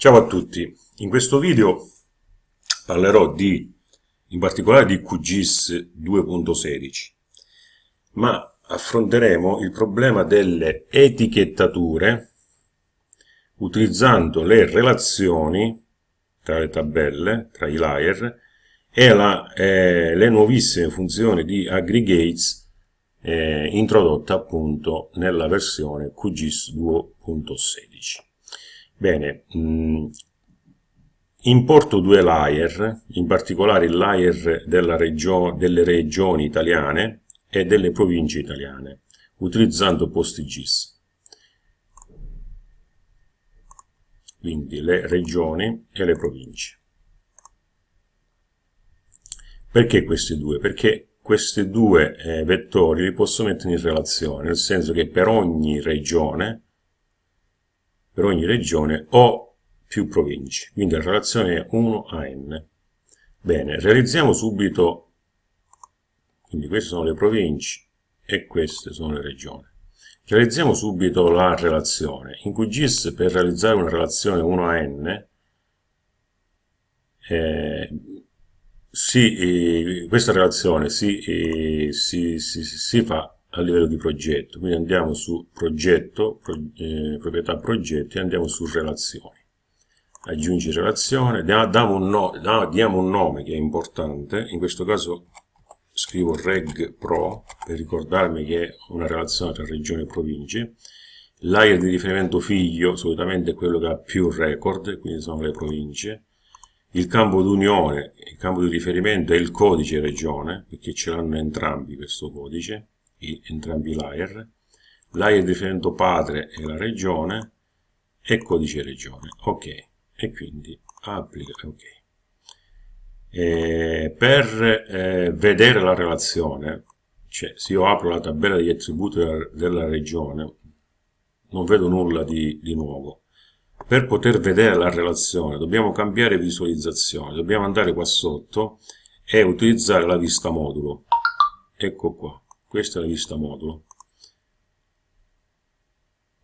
Ciao a tutti, in questo video parlerò di, in particolare di QGIS 2.16, ma affronteremo il problema delle etichettature utilizzando le relazioni tra le tabelle, tra i layer, e la, eh, le nuovissime funzioni di aggregates eh, introdotte appunto nella versione QGIS 2.16. Bene, mh, mm, importo due layer, in particolare il layer regio delle regioni italiane e delle province italiane, utilizzando PostGIS. Quindi le regioni e le province. Perché questi due? Perché questi due eh, vettori li posso mettere in relazione, nel senso che per ogni regione per ogni regione o più province. Quindi la relazione è 1 a n. Bene, realizziamo subito, quindi queste sono le province e queste sono le regioni. Realizziamo subito la relazione. In QGIS per realizzare una relazione 1 a n, eh, si, eh, questa relazione si, eh, si, si fa a livello di progetto. Quindi andiamo su progetto, pro, eh, proprietà progetti, andiamo su relazioni. Aggiungi relazione, diamo un, no, diamo un nome che è importante, in questo caso scrivo reg pro per ricordarmi che è una relazione tra regioni e province. L'area di riferimento figlio solitamente è quello che ha più record, quindi sono le province. Il campo d'unione, il campo di riferimento è il codice regione, perché ce l'hanno entrambi questo codice i, entrambi layer, layer riferimento padre è la regione e codice regione, ok, e quindi applica, ok. E per eh, vedere la relazione, cioè se io apro la tabella degli attributi della, della regione, non vedo nulla di, di nuovo. Per poter vedere la relazione dobbiamo cambiare visualizzazione, dobbiamo andare qua sotto e utilizzare la vista modulo. Ecco qua questa è la vista modulo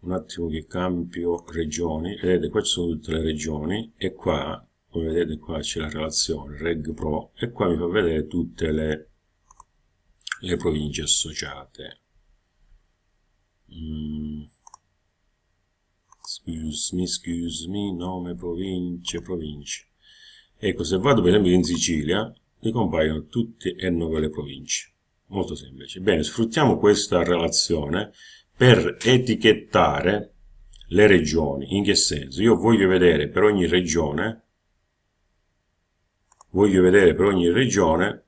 un attimo che cambio regioni. Vedete qua ci sono tutte le regioni e qua come vedete qua c'è la relazione reg pro e qua mi fa vedere tutte le, le province associate. Mm. excuse me excuse me nome province province. Ecco se vado per esempio in Sicilia mi compaiono tutte e nove le province molto semplice. Bene, sfruttiamo questa relazione per etichettare le regioni. In che senso? Io voglio vedere per ogni regione, voglio vedere per ogni regione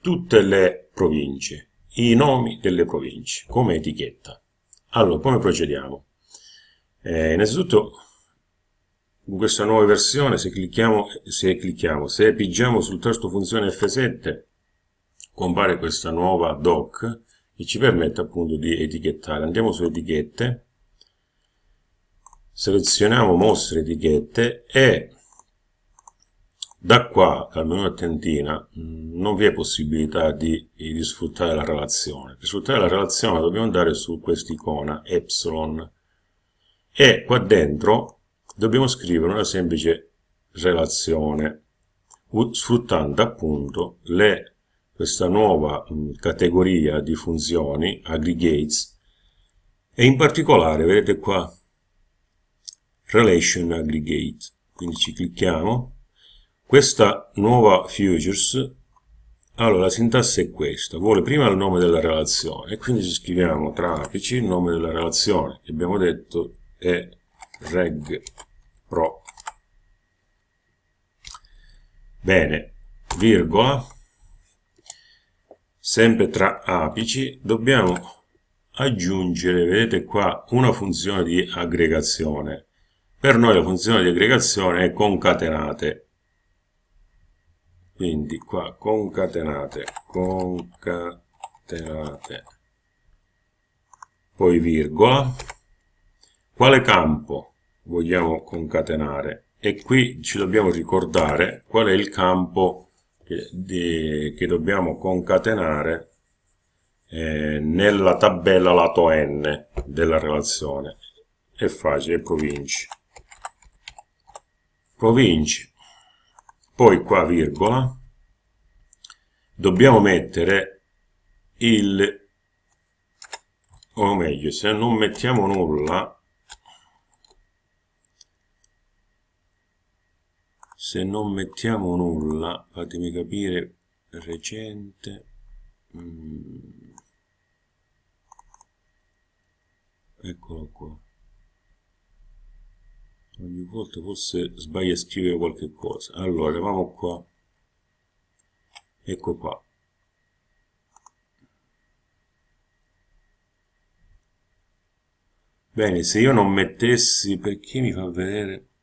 tutte le province, i nomi delle province, come etichetta. Allora, come procediamo? Eh, innanzitutto, in questa nuova versione, se clicchiamo, se clicchiamo, se pigiamo sul tasto funzione F7, compare questa nuova doc che ci permette appunto di etichettare. Andiamo su etichette, selezioniamo mostre etichette e da qua, dal menu a tentina, mm, non vi è possibilità di, di, sfruttare la relazione. Per sfruttare la relazione dobbiamo andare su quest'icona, epsilon, e qua dentro dobbiamo scrivere una semplice relazione, sfruttando appunto le questa nuova mh, categoria di funzioni, aggregates, e in particolare, vedete qua, relation aggregate, quindi ci clicchiamo, questa nuova futures, allora la sintassi è questa, vuole prima il nome della relazione, quindi ci scriviamo tra apici il nome della relazione, che abbiamo detto è reg pro. Bene, virgola, sempre tra apici, dobbiamo aggiungere, vedete qua, una funzione di aggregazione. Per noi la funzione di aggregazione è concatenate. Quindi qua concatenate, concatenate, poi virgola. Quale campo vogliamo concatenare? E qui ci dobbiamo ricordare qual è il campo che, di, che dobbiamo concatenare eh, nella tabella lato n della relazione. È facile, province. province, poi qua virgola, dobbiamo mettere il, o meglio, se non mettiamo nulla, se non mettiamo nulla, fatemi capire, recente, mm, eccolo qua, ogni volta forse sbaglio a scrivere qualche cosa, allora, vamo qua, ecco qua, Bene, se io non mettessi, perché mi fa vedere...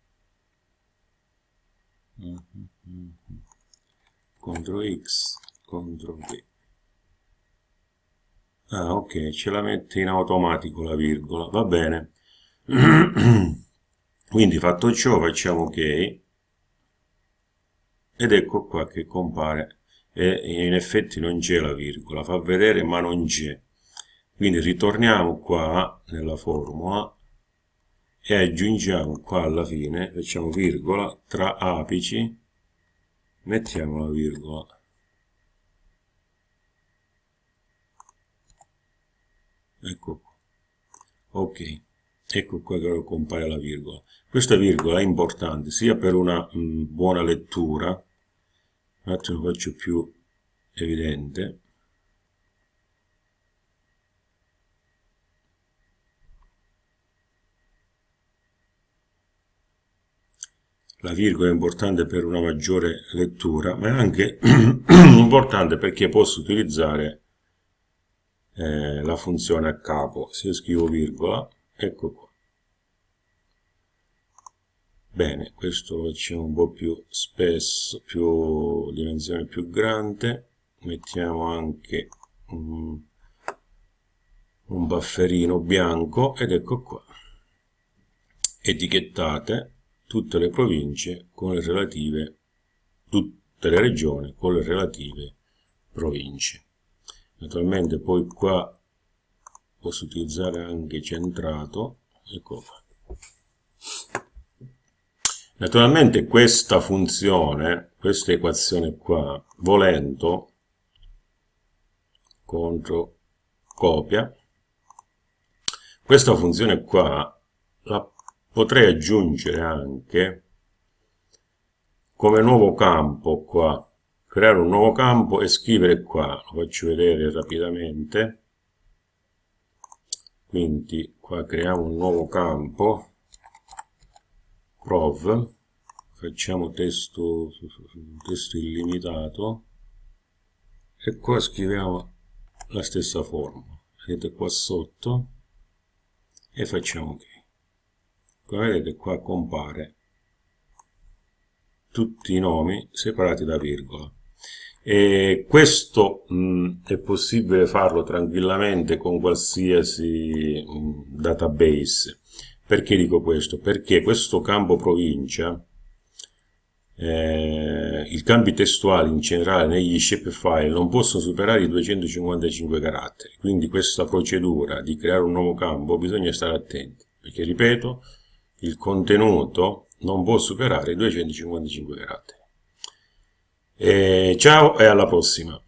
CTRL X, CTRL V. Ah, ok, ce la mette in automatico la virgola, va bene. Quindi fatto ciò facciamo ok ed ecco qua che compare e in effetti non c'è la virgola, fa vedere ma non c'è. Quindi ritorniamo qua nella formula e aggiungiamo qua alla fine, facciamo virgola, tra apici, mettiamo la virgola. Ecco qua. Ok, ecco qua che compare la virgola. Questa virgola è importante sia per una mh, mm, buona lettura, un attimo faccio più evidente, la virgola è importante per una maggiore lettura, ma è anche importante perché posso utilizzare eh, la funzione a capo. Se io scrivo virgola, ecco qua. Bene, questo lo facciamo un po' più spesso, più dimensione più grande. Mettiamo anche un, un bufferino bianco ed ecco qua. Etichettate tutte le province con le relative, tutte le regioni con le relative province. Naturalmente poi qua posso utilizzare anche centrato, ecco qua. Naturalmente questa funzione, questa equazione qua, volendo, contro copia, questa funzione qua la potrei aggiungere anche come nuovo campo qua creare un nuovo campo e scrivere qua. Lo faccio vedere rapidamente. Quindi qua creiamo un nuovo campo prov facciamo testo, testo illimitato e qua scriviamo la stessa formula vedete qua sotto? E facciamo ok come vedete qua compare tutti i nomi separati da virgola. E questo mh, è possibile farlo tranquillamente con qualsiasi mh, database. Perché dico questo? perché questo campo provincia eh, i campi testuali in generale negli shapefile non possono superare i 255 caratteri. Quindi questa procedura di creare un nuovo campo bisogna stare attenti. Perché ripeto il contenuto non può superare i 255 caratteri. E ciao e alla prossima!